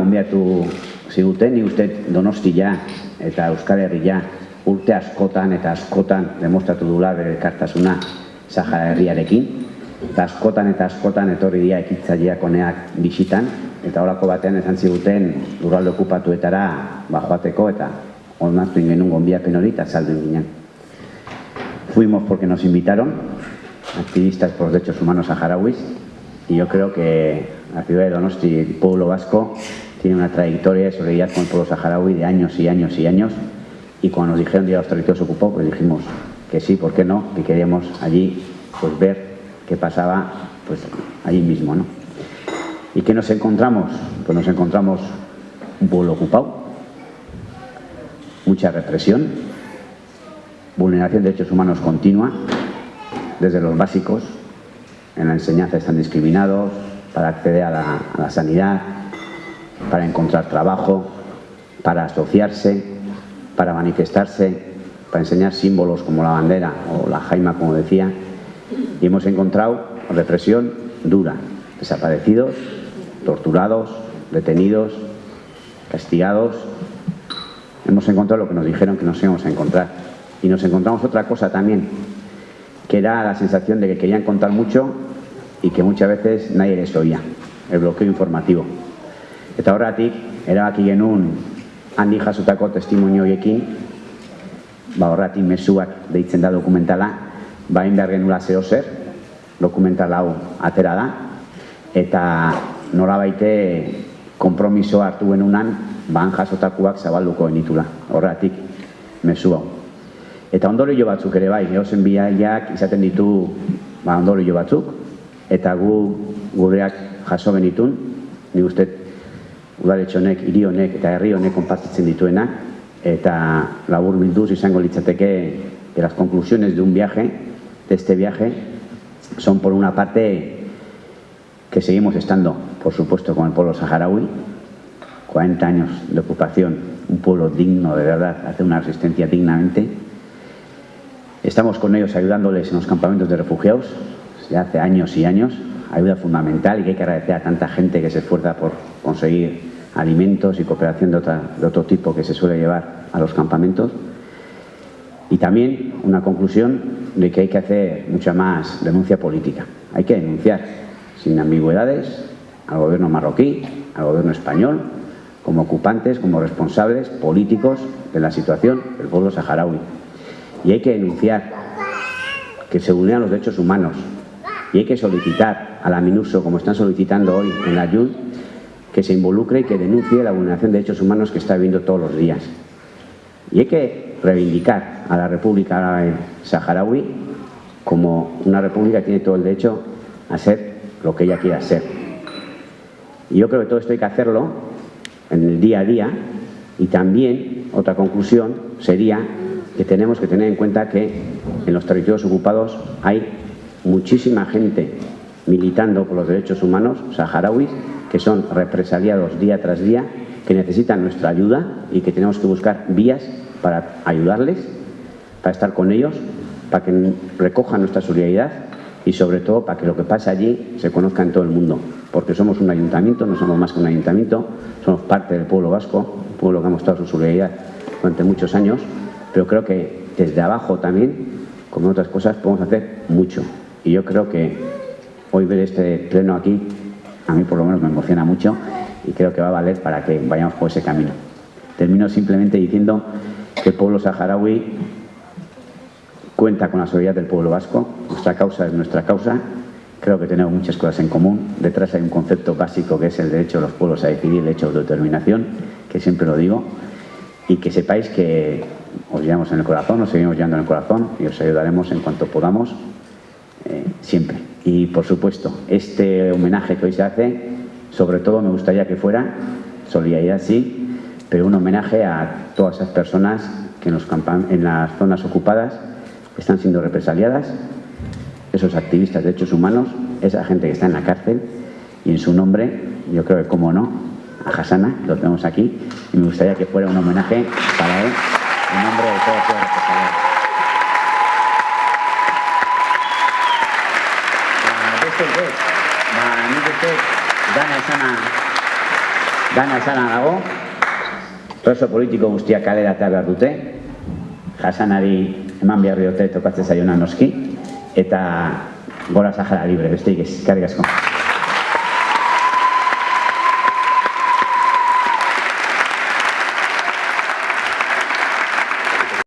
Gonbiatu ziguten, ni uste Donostia eta Euskal Herria urte askotan eta askotan demostratu dula bere kartasuna Sahara herriarekin. Eta askotan eta askotan etorri dira ekitzaileak honeak bisitan, eta horako batean esan ziguten lurralde okupatuetara ba, joateko eta onartu ingenun gonbiapen hori eta saldu ginen. Fuimos porque nos invitaron, activistas por derechos humanos saharauis, y yo creo que la ciudad de Donosti, el pueblo vasco, tiene una trayectoria de solidaridad con el pueblo saharaui de años y años y años, y cuando nos dijeron a los territorios ocupados, pues dijimos que sí, ¿por qué no? Que queríamos allí pues ver qué pasaba pues allí mismo, ¿no? ¿Y qué nos encontramos? Pues nos encontramos un pueblo ocupado, mucha represión, vulneración de derechos humanos continua, desde los básicos, en la enseñanza están discriminados, para acceder a la sanidad, para encontrar trabajo, para asociarse, para manifestarse, para enseñar símbolos como la bandera o la jaima, como decía, y hemos encontrado represión dura, desaparecidos, torturados, detenidos, castigados. Hemos encontrado lo que nos dijeron que nos íbamos a encontrar. Y nos encontramos otra cosa también, que era la sensación de que querían contar mucho y que muchas veces nadie les oía, el bloqueo informativo. Eta horretik, erabaki genuen handi jasotako testimonioekin, ba horretik mezuak deitzen da dokumentala, bain behar genula zeo zer, dokumental hau atera da, eta norabaite konpromiso hartu genunan, ban jasotakuak zabalduko genitula, horretik mezu hau. Eta ondorio batzuk ere bai, geozen biaiak izaten ditu ba, ondorio batzuk, eta gu gureak jaso genitun, ni uste udaletxe honek, hiri honek eta herri honek konpartitzen dituena, eta labur bilduz izango litzateke que las conclusiones de un viaje, de este viaje, son por una parte que seguimos estando, por supuesto, con el pueblo saharaui, 40 años de ocupación, un pueblo digno de verdad, hace una resistencia dignamente. Estamos con ellos ayudándoles en los campamentos de refugiados, desde hace años y años, ayuda fundamental y que hay que agradecer a tanta gente que se esfuerza por conseguir alimentos y cooperación de, de otro tipo que se suele llevar a los campamentos. Y también una conclusión de que hay que hacer mucha más denuncia política. Hay que denunciar sin ambigüedades al gobierno marroquí, al gobierno español, como ocupantes, como responsables políticos de la situación del pueblo saharaui. Y hay que denunciar que se vulneran los derechos humanos. Y hay que solicitar a la MINUSO, como están solicitando hoy en la YUD, que se involucre y que denuncie la vulneración de derechos humanos que está viviendo todos los días. Y hay que reivindicar a la República Saharaui como una república que tiene todo el derecho a ser lo que ella quiera ser. Y yo creo que todo esto hay que hacerlo en el día a día y también otra conclusión sería que tenemos que tener en cuenta que en los territorios ocupados hay muchísima gente militando por los derechos humanos saharauis que son represaliados día tras día, que necesitan nuestra ayuda y que tenemos que buscar vías para ayudarles, para estar con ellos, para que recojan nuestra solidaridad y sobre todo para que lo que pasa allí se conozca en todo el mundo, porque somos un ayuntamiento, no somos más que un ayuntamiento, somos parte del pueblo vasco, un pueblo que ha mostrado su solidaridad durante muchos años, pero creo que desde abajo también, como otras cosas, podemos hacer mucho. Y yo creo que hoy ver este pleno aquí a mí por lo menos me emociona mucho y creo que va a valer para que vayamos por ese camino. Termino simplemente diciendo que el pueblo saharaui cuenta con la solidaridad del pueblo vasco, nuestra causa es nuestra causa, creo que tenemos muchas cosas en común, detrás hay un concepto básico que es el derecho de los pueblos a decidir, el derecho de autodeterminación, que siempre lo digo, y que sepáis que os llevamos en el corazón, os seguimos llevando en el corazón y os ayudaremos en cuanto podamos, siempre. Y por supuesto, este homenaje que hoy se hace, sobre todo me gustaría que fuera, solidaridad sí, pero un homenaje a todas esas personas que en, los en las zonas ocupadas están siendo represaliadas, esos activistas de derechos humanos, esa gente que está en la cárcel, y en su nombre, yo creo que como no, a Hasana, lo tenemos aquí, y me gustaría que fuera un homenaje para él, en nombre de todos los. Beste ez, ba, nik uste, dana esana Dana esana dago, preso politiko guztiak kalera eta behar dute, jasanari eman behar diote tokatzen zaiona noski, eta gora Sahara libre, besteik ez, karrik asko.